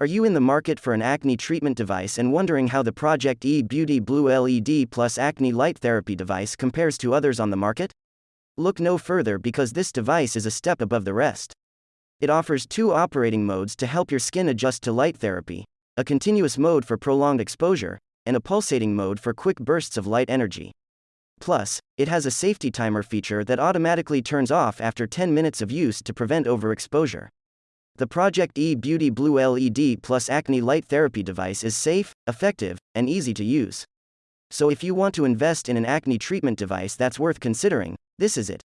Are you in the market for an acne treatment device and wondering how the Project E Beauty Blue LED Plus Acne Light Therapy device compares to others on the market? Look no further because this device is a step above the rest. It offers two operating modes to help your skin adjust to light therapy a continuous mode for prolonged exposure, and a pulsating mode for quick bursts of light energy. Plus, it has a safety timer feature that automatically turns off after 10 minutes of use to prevent overexposure. The Project E Beauty Blue LED Plus Acne Light Therapy device is safe, effective, and easy to use. So if you want to invest in an acne treatment device that's worth considering, this is it.